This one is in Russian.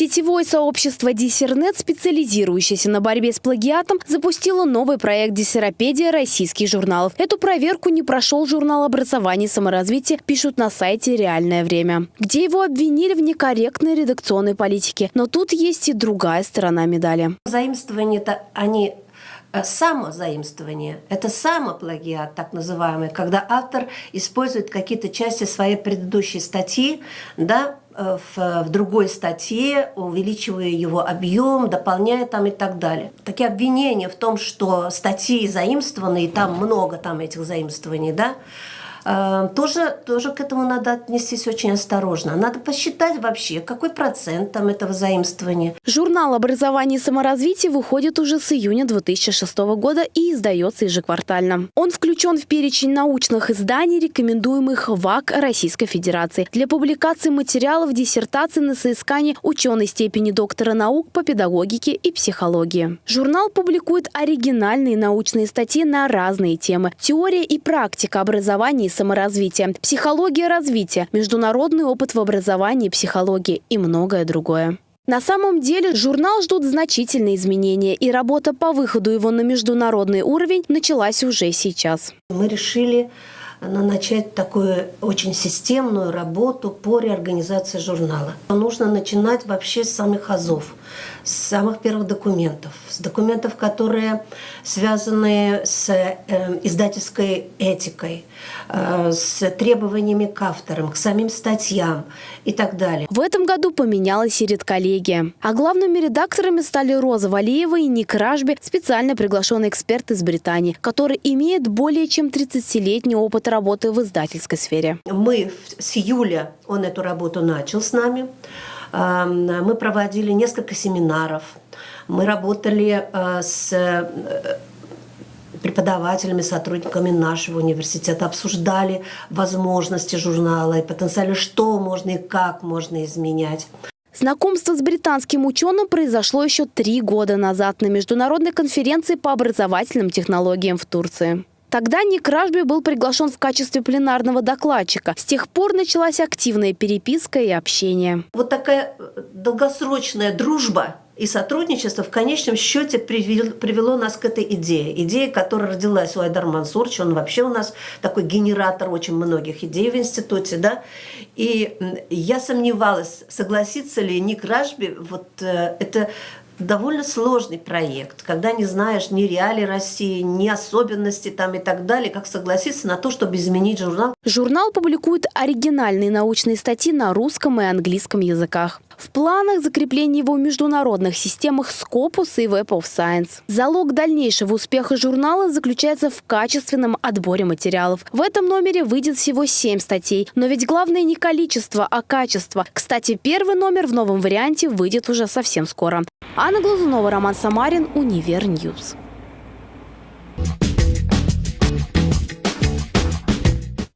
Сетевое сообщество Диссернет, специализирующееся на борьбе с плагиатом, запустило новый проект «Диссеропедия российских журналов». Эту проверку не прошел журнал образования и саморазвития, пишут на сайте «Реальное время», где его обвинили в некорректной редакционной политике. Но тут есть и другая сторона медали. Заимствование-то они самозаимствование, это самоплагиат, так называемый, когда автор использует какие-то части своей предыдущей статьи, да, Э, в, в другой статье, увеличивая его объем, дополняя там и так далее. Такие обвинения в том, что статьи заимствованы, и там много там этих заимствований, да, Э, тоже, тоже к этому надо отнестись очень осторожно. Надо посчитать вообще, какой процент там этого заимствования. Журнал «Образование и саморазвитие» выходит уже с июня 2006 года и издается ежеквартально. Он включен в перечень научных изданий, рекомендуемых ВАК Российской Федерации для публикации материалов диссертации на соискание ученой степени доктора наук по педагогике и психологии. Журнал публикует оригинальные научные статьи на разные темы. Теория и практика образования саморазвития, психология развития, международный опыт в образовании психологии и многое другое. На самом деле журнал ждут значительные изменения, и работа по выходу его на международный уровень началась уже сейчас. Мы решили начать такую очень системную работу по реорганизации журнала. Нужно начинать вообще с самых азов, с самых первых документов, с документов, которые связаны с э, издательской этикой, э, с требованиями к авторам, к самим статьям и так далее. В этом году поменялась и редколлегия. А главными редакторами стали Роза Валиева и Ник Ражби, специально приглашенный эксперт из Британии, который имеет более чем 30-летний опыт работы в издательской сфере. Мы с июля, он эту работу начал с нами. Мы проводили несколько семинаров. Мы работали э, с э, преподавателями, сотрудниками нашего университета, обсуждали возможности журнала и потенциально, что можно и как можно изменять. Знакомство с британским ученым произошло еще три года назад на международной конференции по образовательным технологиям в Турции. Тогда Ник Ражби был приглашен в качестве пленарного докладчика. С тех пор началась активная переписка и общение. Вот такая э, долгосрочная дружба и сотрудничество в конечном счете привело, нас к этой идее. Идея, которая родилась у Айдар Мансурча, он вообще у нас такой генератор очень многих идей в институте, да. И я сомневалась, согласится ли Ник Ражби, вот э, это довольно сложный проект, когда не знаешь ни реалий России, ни особенностей там и так далее, как согласиться на то, чтобы изменить журнал. Журнал публикует оригинальные научные статьи на русском и английском языках. В планах закрепления его в международных системах Scopus и Web of Science. Залог дальнейшего успеха журнала заключается в качественном отборе материалов. В этом номере выйдет всего 7 статей. Но ведь главное не количество, а качество. Кстати, первый номер в новом варианте выйдет уже совсем скоро. Анна Глазунова, Роман Самарин, Univer News. News.